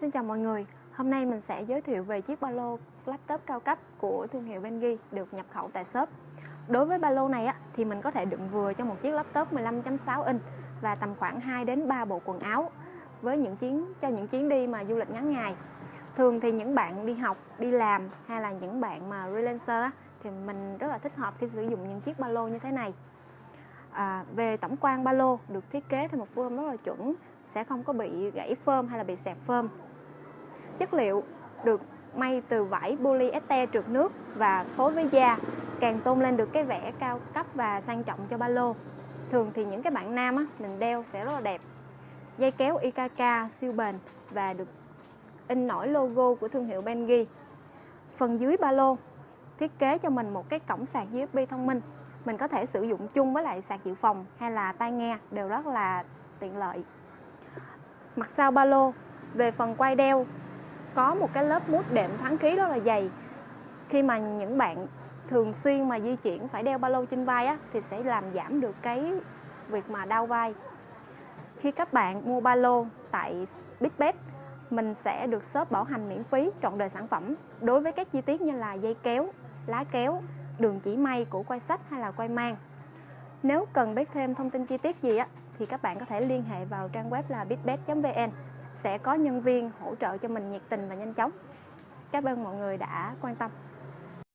Xin chào mọi người, hôm nay mình sẽ giới thiệu về chiếc ba lô laptop cao cấp của thương hiệu Bengi được nhập khẩu tại shop. Đối với ba lô này á, thì mình có thể đựng vừa cho một chiếc laptop 15.6 inch và tầm khoảng 2 đến 3 bộ quần áo với những chuyến cho những chuyến đi mà du lịch ngắn ngày. Thường thì những bạn đi học, đi làm hay là những bạn mà freelancer á, thì mình rất là thích hợp khi sử dụng những chiếc ba lô như thế này. À, về tổng quan ba lô được thiết kế theo một form rất là chuẩn sẽ không có bị gãy phơm hay là bị sẹp phơm. Chất liệu được may từ vải polyester trượt nước và phối với da càng tôn lên được cái vẻ cao cấp và sang trọng cho ba lô. Thường thì những cái bạn nam á, mình đeo sẽ rất là đẹp. Dây kéo IKK siêu bền và được in nổi logo của thương hiệu Bengi. Phần dưới ba lô thiết kế cho mình một cái cổng sạc USB thông minh. Mình có thể sử dụng chung với lại sạc dự phòng hay là tai nghe đều rất là tiện lợi mặt sau ba lô. Về phần quai đeo có một cái lớp mút đệm thoáng khí rất là dày. Khi mà những bạn thường xuyên mà di chuyển phải đeo ba lô trên vai á, thì sẽ làm giảm được cái việc mà đau vai. Khi các bạn mua ba lô tại Bigbet mình sẽ được shop bảo hành miễn phí trọn đời sản phẩm. Đối với các chi tiết như là dây kéo, lá kéo, đường chỉ may của quay sách hay là quay mang. Nếu cần biết thêm thông tin chi tiết gì á thì các bạn có thể liên hệ vào trang web là bitbet.vn sẽ có nhân viên hỗ trợ cho mình nhiệt tình và nhanh chóng. Cảm ơn mọi người đã quan tâm.